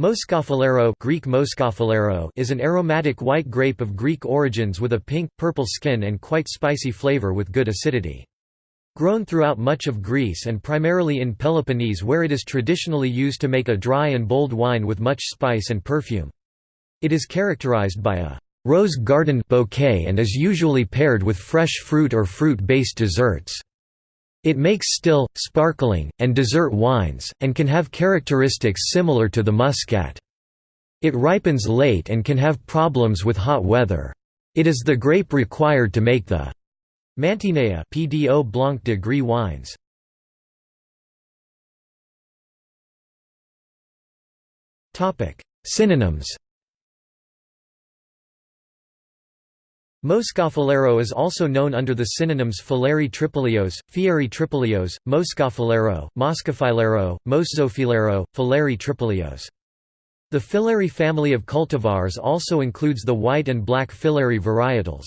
Moschofilero, Greek Moschofilero is an aromatic white grape of Greek origins with a pink, purple skin and quite spicy flavor with good acidity. Grown throughout much of Greece and primarily in Peloponnese where it is traditionally used to make a dry and bold wine with much spice and perfume. It is characterized by a rose garden bouquet and is usually paired with fresh fruit or fruit-based desserts. It makes still, sparkling, and dessert wines, and can have characteristics similar to the muscat. It ripens late and can have problems with hot weather. It is the grape required to make the Mantinea PDO Blanc de Gris wines. Synonyms Moschofilero is also known under the synonyms Falerii tripolios, Fieri tripolios, Moscafalero, Moscafilero, Moszofilero, Falerii tripolios. The Filari family of cultivars also includes the white and black Filari varietals.